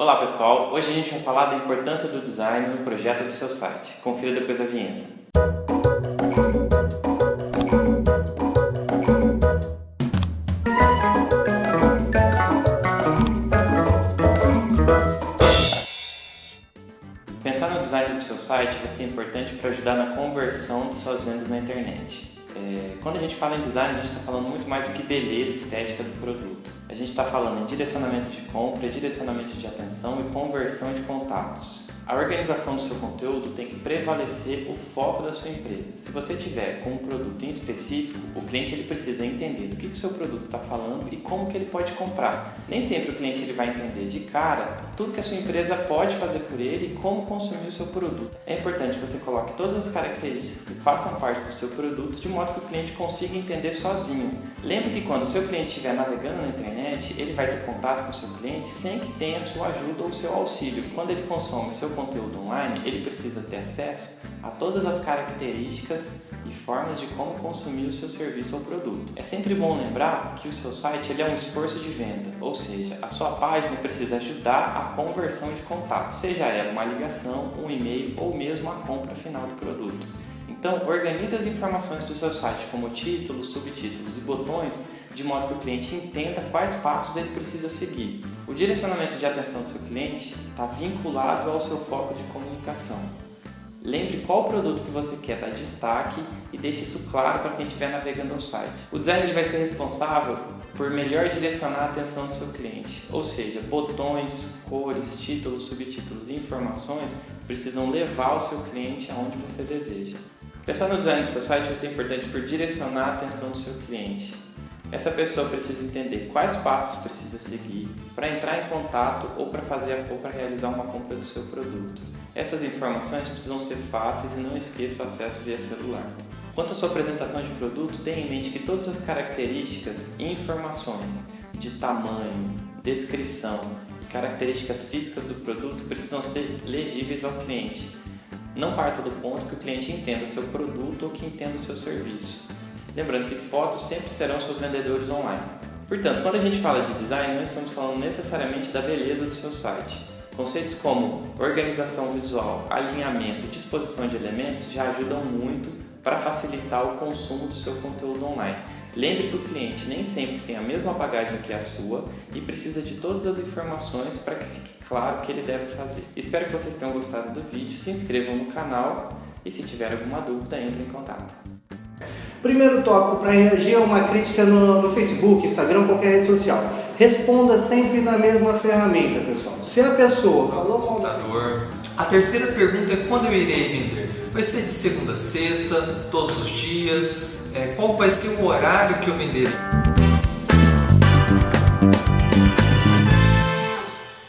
Olá pessoal, hoje a gente vai falar da importância do design no projeto do seu site. Confira depois a vinheta. Pensar no design do seu site vai ser importante para ajudar na conversão de suas vendas na internet. É, quando a gente fala em design, a gente está falando muito mais do que beleza estética do produto. A gente está falando em direcionamento de compra, direcionamento de atenção e conversão de contatos. A organização do seu conteúdo tem que prevalecer o foco da sua empresa. Se você tiver com um produto em específico, o cliente ele precisa entender do que, o seu produto está falando e como que ele pode comprar. Nem sempre o cliente ele vai entender de cara tudo que a sua empresa pode fazer por ele e como consumir o seu produto. É importante que você coloque todas as características que façam parte do seu produto de modo que o cliente consiga entender sozinho. Lembre que quando o seu cliente estiver navegando na internet, ele vai ter contato com o seu cliente sem que tenha sua ajuda ou seu auxílio. Quando ele consome o seu conteúdo online, ele precisa ter acesso a todas as características e formas de como consumir o seu serviço ou produto. É sempre bom lembrar que o seu site ele é um esforço de venda, ou seja, a sua página precisa ajudar a conversão de contato, seja ela uma ligação, um e-mail ou mesmo a compra final do produto. Então, organize as informações do seu site como títulos, subtítulos e botões de modo que o cliente entenda quais passos ele precisa seguir. O direcionamento de atenção do seu cliente está vinculado ao seu foco de comunicação. Lembre qual produto que você quer dar destaque e deixe isso claro para quem estiver navegando no site. O designer vai ser responsável por melhor direcionar a atenção do seu cliente, ou seja, botões, cores, títulos, subtítulos e informações precisam levar o seu cliente aonde você deseja. Pensar no design do seu site vai ser importante por direcionar a atenção do seu cliente. Essa pessoa precisa entender quais passos precisa seguir para entrar em contato ou para fazer ou para realizar uma compra do seu produto. Essas informações precisam ser fáceis e não esqueça o acesso via celular. Quanto à sua apresentação de produto, tenha em mente que todas as características e informações de tamanho, descrição e características físicas do produto precisam ser legíveis ao cliente não parta do ponto que o cliente entenda o seu produto ou que entenda o seu serviço. Lembrando que fotos sempre serão seus vendedores online. Portanto, quando a gente fala de design, não estamos falando necessariamente da beleza do seu site. Conceitos como organização visual, alinhamento disposição de elementos já ajudam muito para facilitar o consumo do seu conteúdo online. Lembre que o cliente nem sempre tem a mesma bagagem que a sua e precisa de todas as informações para que fique claro o que ele deve fazer. Espero que vocês tenham gostado do vídeo, se inscrevam no canal e se tiver alguma dúvida, entre em contato. Primeiro tópico para reagir a uma crítica no, no Facebook, Instagram, qualquer rede social. Responda sempre na mesma ferramenta, pessoal. Se a pessoa falou mal A terceira pergunta é quando eu irei vender? Vai ser de segunda a sexta, todos os dias? É, qual vai ser o horário que eu vender?